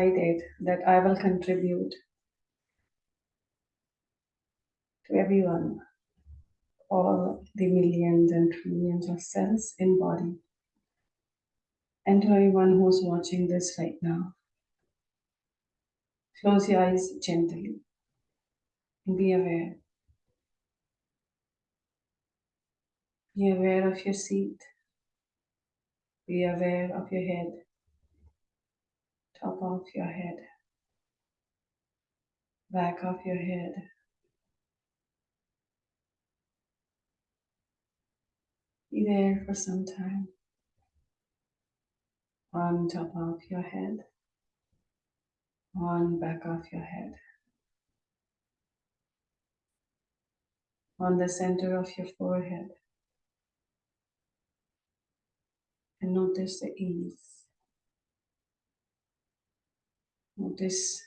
decided that I will contribute to everyone, all the millions and trillions of cells in body, and to everyone who's watching this right now. Close your eyes gently and be aware. Be aware of your seat. Be aware of your head, top of your head, back of your head. Be there for some time on top of your head, on back of your head, on the center of your forehead. And notice the ease. Notice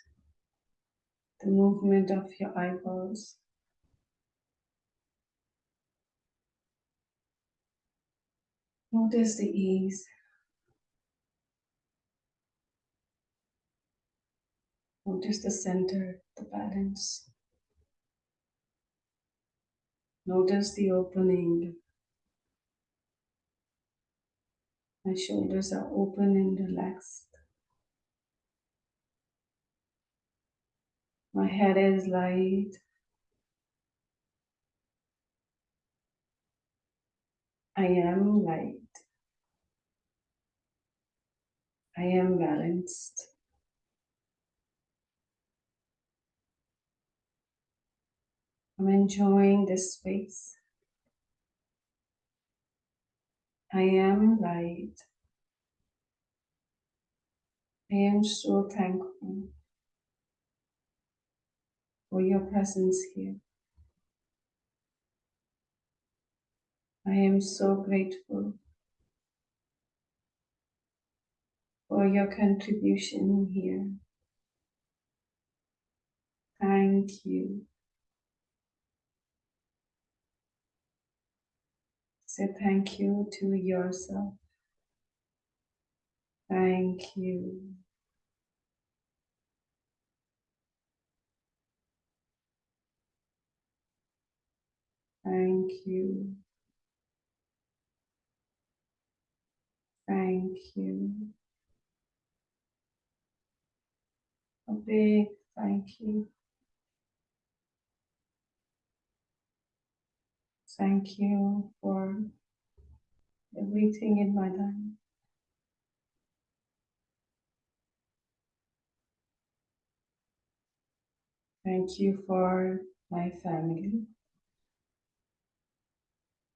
the movement of your eyeballs. Notice the ease. Notice the center, the balance. Notice the opening. My shoulders are open and relaxed. My head is light. I am light. I am balanced. I'm enjoying this space. I am light. I am so thankful for your presence here. I am so grateful for your contribution here. Thank you. Say thank you to yourself. Thank you. Thank you. Thank you. A big thank you. Thank you for everything in my life. Thank you for my family,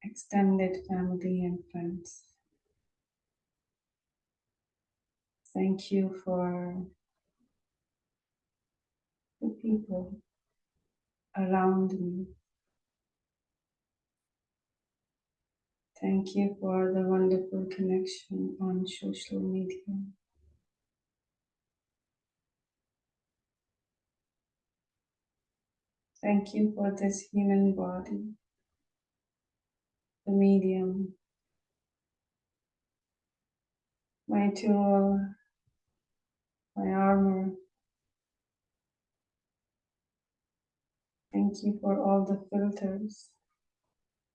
extended family and friends. Thank you for the people around me. Thank you for the wonderful connection on social media. Thank you for this human body, the medium, my tool, my armor. Thank you for all the filters,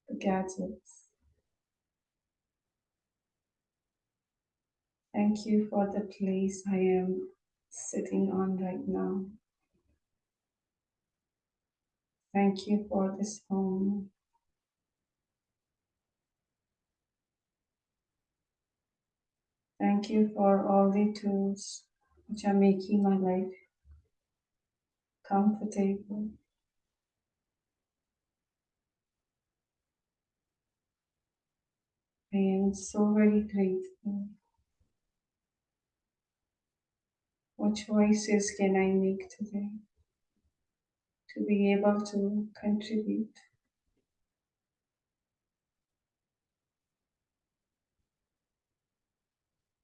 the gadgets. Thank you for the place I am sitting on right now. Thank you for this home. Thank you for all the tools which are making my life comfortable. I am so very grateful. What choices can I make today to be able to contribute?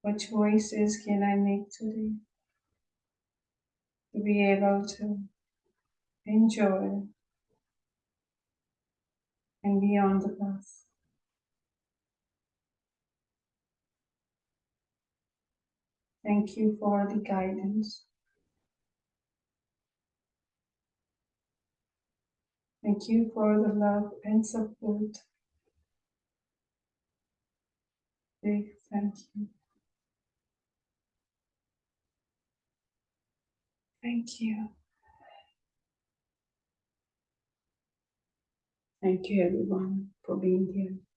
What choices can I make today to be able to enjoy and be on the path? Thank you for the guidance. Thank you for the love and support. Big thank you. Thank you. Thank you, everyone, for being here.